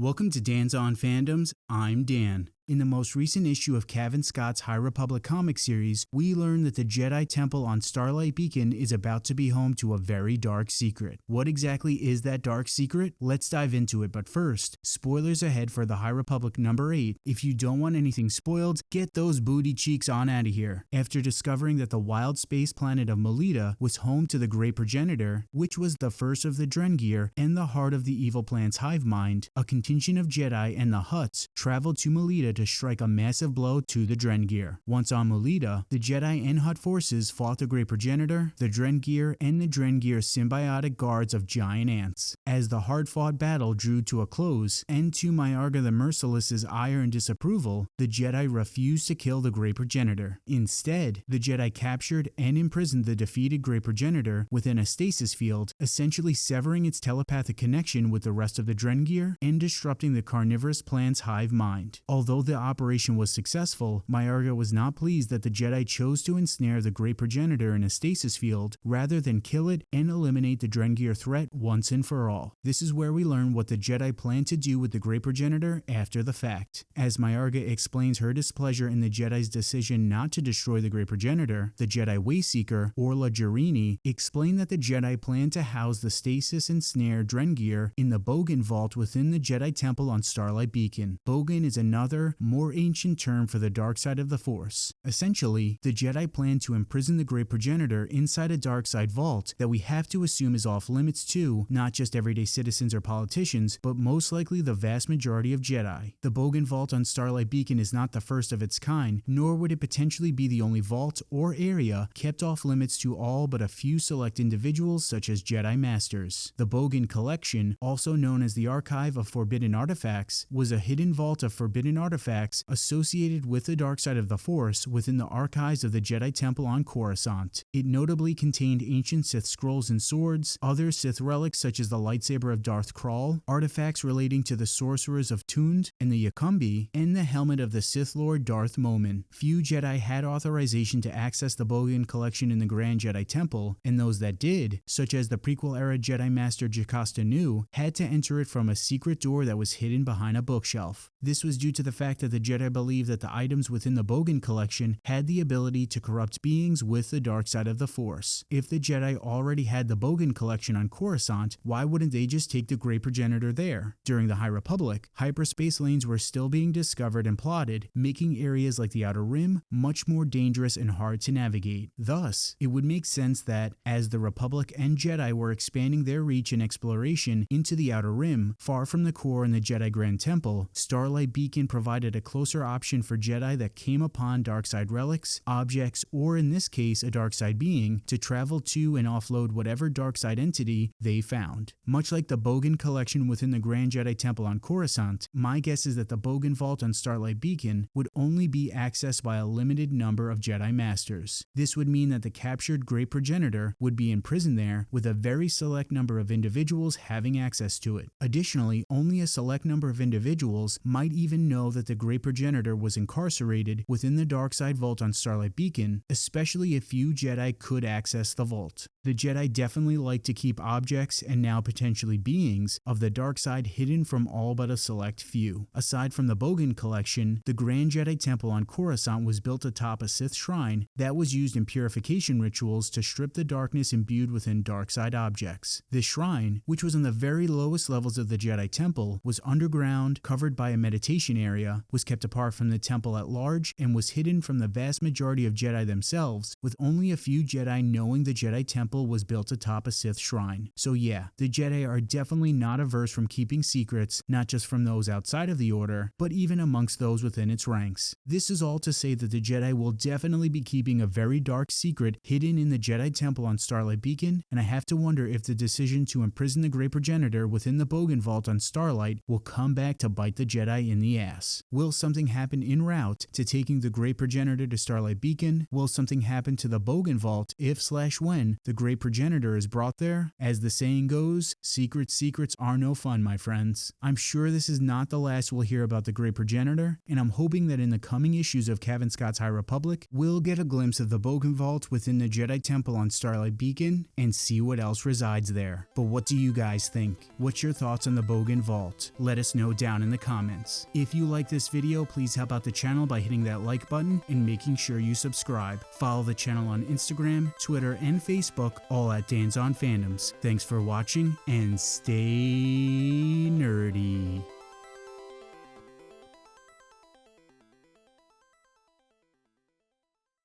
Welcome to Dan's On Fandoms. I'm Dan. In the most recent issue of Cavan Scott's High Republic comic series, we learn that the Jedi Temple on Starlight Beacon is about to be home to a very dark secret. What exactly is that dark secret? Let's dive into it, but first, spoilers ahead for the High Republic number 8. If you don't want anything spoiled, get those booty cheeks on out of here. After discovering that the wild space planet of Melita was home to the Great Progenitor, which was the first of the Drengir and the heart of the evil plant's hive mind, a contingent of Jedi and the Hutts traveled to Melita to strike a massive blow to the Drengir. Once on Melita, the Jedi and Hutt forces fought the Great Progenitor, the Drengir, and the Drengir symbiotic guards of giant ants. As the hard-fought battle drew to a close, and to Myarga the Merciless's ire and disapproval, the Jedi refused to kill the Great Progenitor. Instead, the Jedi captured and imprisoned the defeated Great Progenitor within a stasis field, essentially severing its telepathic connection with the rest of the Drengir and disrupting the carnivorous plant's hive mind. Although the operation was successful, Myarga was not pleased that the Jedi chose to ensnare the Great Progenitor in a stasis field rather than kill it and eliminate the Drengir threat once and for all. This is where we learn what the Jedi plan to do with the Great Progenitor after the fact. As Myarga explains her displeasure in the Jedi's decision not to destroy the Great Progenitor, the Jedi Wayseeker, Orla Jareni, explained that the Jedi plan to house the stasis and snare Drengir in the Bogan Vault within the Jedi Temple on Starlight Beacon. Bogan is another, more ancient term for the dark side of the Force. Essentially, the Jedi plan to imprison the Great Progenitor inside a dark side vault that we have to assume is off limits to not just everyday citizens or politicians, but most likely the vast majority of Jedi. The Bogan Vault on Starlight Beacon is not the first of its kind, nor would it potentially be the only vault or area kept off limits to all but a few select individuals such as Jedi Masters. The Bogan Collection, also known as the Archive of Forbidden Artifacts, was a hidden vault of forbidden artifacts associated with the dark side of the Force within the archives of the Jedi Temple on Coruscant. It notably contained ancient Sith scrolls and swords, other Sith relics such as the lightsaber of Darth Krall, artifacts relating to the sorcerers of Tund and the Yakumbi, and the helmet of the Sith Lord Darth Momin. Few Jedi had authorization to access the Bogan collection in the Grand Jedi Temple, and those that did, such as the prequel-era Jedi Master Jocasta Nu, had to enter it from a secret door that was hidden behind a bookshelf. This was due to the fact that the Jedi believed that the items within the Bogan collection had the ability to corrupt beings with the dark side of the Force. If the Jedi already had the Bogan collection on Coruscant, why wouldn't they just take the Great Progenitor there? During the High Republic, hyperspace lanes were still being discovered and plotted, making areas like the Outer Rim much more dangerous and hard to navigate. Thus, it would make sense that, as the Republic and Jedi were expanding their reach and exploration into the Outer Rim, far from the core and the Jedi Grand Temple, Starlight Beacon provided a closer option for Jedi that came upon darkside relics, objects, or in this case a darkside being, to travel to and offload whatever darkside entity they found. Much like the Bogan collection within the Grand Jedi Temple on Coruscant, my guess is that the Bogan Vault on Starlight Beacon would only be accessed by a limited number of Jedi Masters. This would mean that the captured Great Progenitor would be imprisoned there with a very select number of individuals having access to it. Additionally, only a select number of individuals might even know that the Great Progenitor was incarcerated within the Darkside Vault on Starlight Beacon, especially if few Jedi could access the vault. The Jedi definitely like to keep objects and now potentially beings of the dark side hidden from all but a select few. Aside from the Bogan collection, the Grand Jedi Temple on Coruscant was built atop a Sith shrine that was used in purification rituals to strip the darkness imbued within dark side objects. This shrine, which was in the very lowest levels of the Jedi Temple, was underground, covered by a meditation area, was kept apart from the temple at large, and was hidden from the vast majority of Jedi themselves, with only a few Jedi knowing the Jedi Temple was built atop a Sith shrine. So yeah, the Jedi are definitely not averse from keeping secrets, not just from those outside of the Order, but even amongst those within its ranks. This is all to say that the Jedi will definitely be keeping a very dark secret hidden in the Jedi Temple on Starlight Beacon, and I have to wonder if the decision to imprison the Great Progenitor within the Bogan Vault on Starlight will come back to bite the Jedi in the ass. Will something happen en route to taking the Great Progenitor to Starlight Beacon? Will something happen to the Bogan Vault if slash when the great progenitor is brought there? As the saying goes, secret secrets are no fun, my friends. I'm sure this is not the last we'll hear about the great progenitor, and I'm hoping that in the coming issues of Cavan Scott's High Republic, we'll get a glimpse of the Bogan Vault within the Jedi Temple on Starlight Beacon and see what else resides there. But what do you guys think? What's your thoughts on the Bogan Vault? Let us know down in the comments. If you like this video, please help out the channel by hitting that like button and making sure you subscribe. Follow the channel on Instagram, Twitter, and Facebook, all at Dan's on Fandoms. Thanks for watching and stay nerdy.